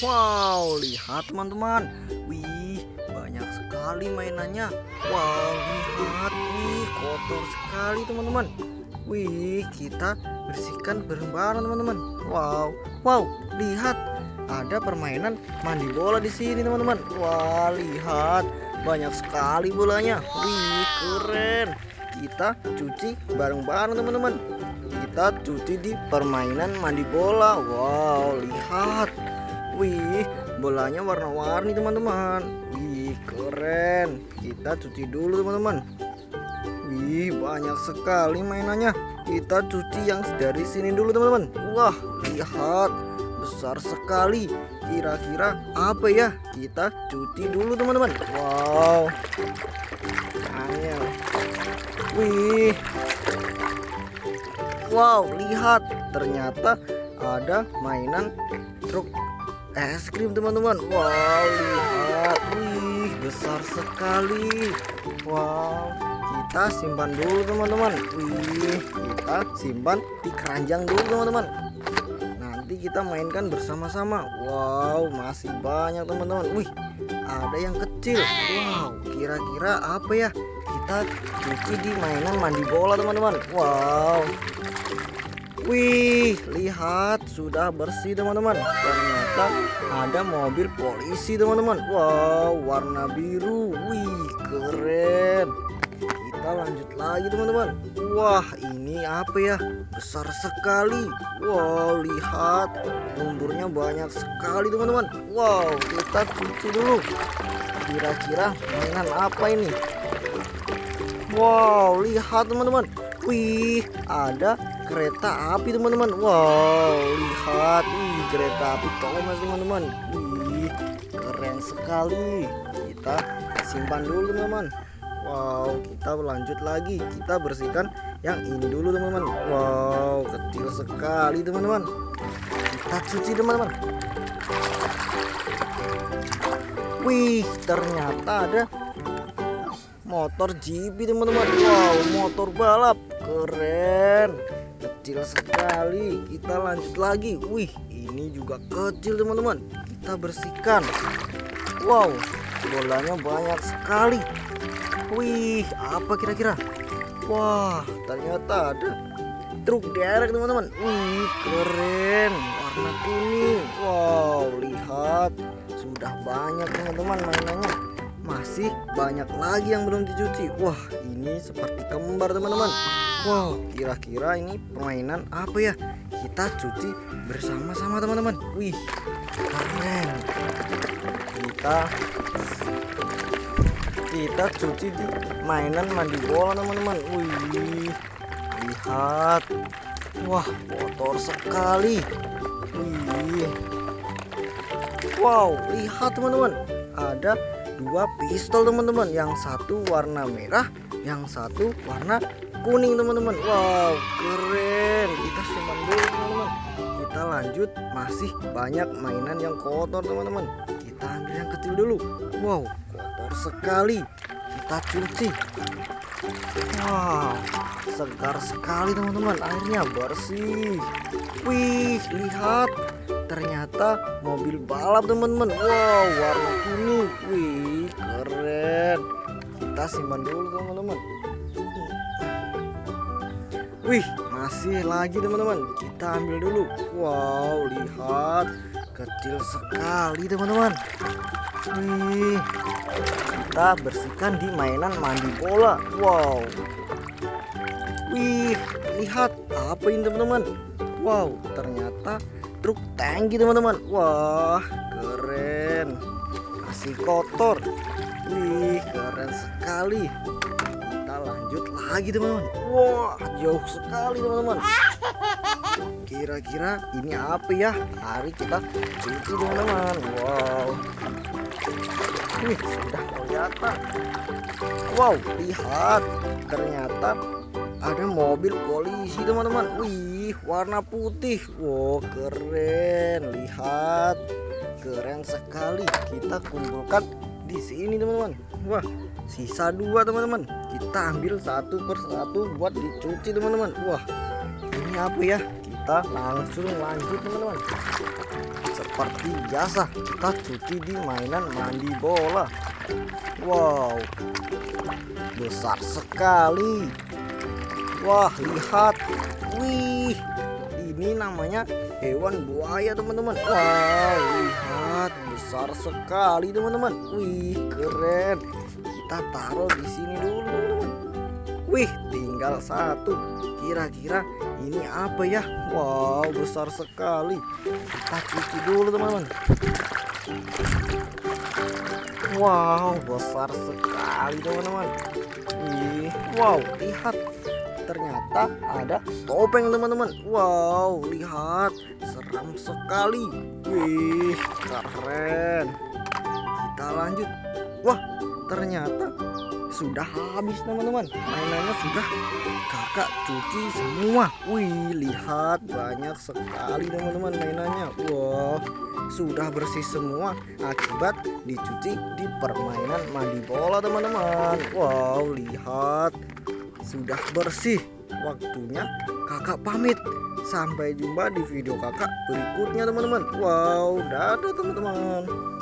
Wow, lihat teman-teman. Wih, banyak sekali mainannya. Wow, lihat nih, kotor sekali teman-teman. Wih, kita bersihkan bareng-bareng teman-teman. Wow, wow, lihat ada permainan mandi bola di sini teman-teman. Wah, lihat banyak sekali bolanya. Wih, keren. Kita cuci bareng-bareng teman-teman. Kita cuci di permainan mandi bola. Wow, lihat. Wih, bolanya warna-warni teman-teman. Wih, keren. Kita cuci dulu teman-teman. Wih, banyak sekali mainannya. Kita cuci yang dari sini dulu teman-teman. Wah, lihat. Besar sekali. Kira-kira apa ya? Kita cuci dulu teman-teman. Wow. Angel. Wih. Wow, lihat. Ternyata ada mainan truk es krim teman-teman. Wow, lihat. Wih, besar sekali. Wow, kita simpan dulu teman-teman. Wih, kita simpan di keranjang dulu teman-teman. Nanti kita mainkan bersama-sama. Wow, masih banyak teman-teman. Wih, ada yang kecil. Wow, kira-kira apa ya? Kita cuci di mainan mandi bola teman-teman. Wow. Wih, lihat sudah bersih teman-teman. Ternyata ada mobil polisi teman-teman. Wow, warna biru. Wih, keren. Kita lanjut lagi teman-teman. Wah, ini apa ya? Besar sekali. Wow, lihat. Lumpurnya banyak sekali teman-teman. Wow, kita cuci dulu. Kira-kira mainan apa ini? Wow, lihat teman-teman. Wih, ada kereta api teman-teman. Wow, lihat. Wih, kereta api Thomas teman-teman. Keren sekali. Kita simpan dulu teman-teman. Wow, kita lanjut lagi. Kita bersihkan yang ini dulu teman-teman. Wow, kecil sekali teman-teman. Kita cuci teman-teman. Wih, ternyata ada motor GP teman-teman. Wow, motor balap keren. Kecil sekali. Kita lanjut lagi. Wih, ini juga kecil teman-teman. Kita bersihkan. Wow, bolanya banyak sekali. Wih, apa kira-kira? Wah, ternyata ada truk derek teman-teman. Wih, keren. Warna kuning. Wow, lihat. Sudah banyak teman-teman mainannya. Masih banyak lagi yang belum dicuci. Wah, ini seperti kembar teman-teman. Wow, kira-kira ini permainan apa ya? Kita cuci bersama-sama teman-teman. Wih, keren. Kita kita cuci di mainan mandi bola teman-teman. Wih, lihat. Wah, kotor sekali. Wih. Wow, lihat teman-teman. Ada dua pistol teman-teman. Yang satu warna merah, yang satu warna kuning teman-teman. Wow, keren. Kita simpan dulu teman-teman. Kita lanjut. Masih banyak mainan yang kotor teman-teman. Kita ambil yang kecil dulu. Wow, kotor sekali. Kita cuci. Wow, segar sekali teman-teman. Airnya bersih. Wih, lihat. Ternyata mobil balap teman-teman. Wow, warna kuning. Wih, keren. Kita simpan dulu teman-teman. Wih, masih lagi teman-teman. Kita ambil dulu. Wow, lihat. Kecil sekali teman-teman. Wih, kita bersihkan di mainan mandi bola. Wow. Wih, lihat apa ini teman-teman? Wow, ternyata truk tangki teman-teman. Wah, keren. Masih kotor. Wih, keren sekali. Kita lanjut lagi teman-teman. Wah, jauh sekali teman-teman. Kira-kira ini apa ya? Mari kita cuci teman-teman. Wow. Wih, sudah kelihatan. Wow, lihat. Ternyata ada mobil polisi teman-teman. Wih, warna putih. Wow, keren. Lihat. Keren sekali. Kita kumpulkan di sini teman-teman. Wah, sisa dua teman-teman. Kita ambil satu persatu buat dicuci teman-teman. Wah, ini apa ya? Kita langsung lanjut teman-teman. Seperti biasa kita cuci di mainan mandi bola. Wow besar sekali. Wah lihat. Wih ini namanya hewan buaya teman-teman. Wow besar sekali teman-teman. Wih keren. Kita taruh di sini dulu teman-teman. Wih tinggal satu. Kira-kira ini apa ya? Wow besar sekali. Kita cuci dulu teman-teman. Wow besar sekali teman-teman. Wih, wow lihat. Ternyata ada topeng teman-teman. Wow lihat seram sekali. Wih keren. Kita lanjut. Wah ternyata sudah habis teman-teman. Mainannya sudah kakak cuci semua. Wih lihat banyak sekali teman-teman mainannya. Wow sudah bersih semua akibat dicuci di permainan mandi bola teman-teman. Wow lihat. Sudah bersih waktunya kakak pamit. Sampai jumpa di video kakak berikutnya teman-teman. Wow dadah teman-teman